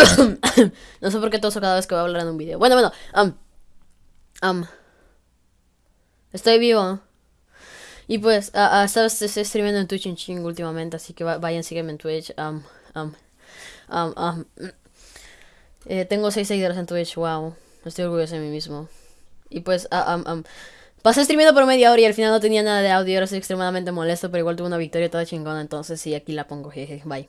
no sé por qué toso cada vez que voy a hablar en un video. Bueno, bueno. Um, um estoy vivo. Y pues, uh, uh, sabes, estoy streamando en Twitch en ching últimamente, así que vayan, sígueme en Twitch. Um, um, um, um. eh, tengo 6 seguidores en Twitch, wow. Estoy orgulloso de mí mismo. Y pues, uh, pasé streamando por media hora y al final no tenía nada de audio, ahora estoy extremadamente molesto, pero igual tuve una victoria toda chingona, entonces sí, aquí la pongo, jeje, bye.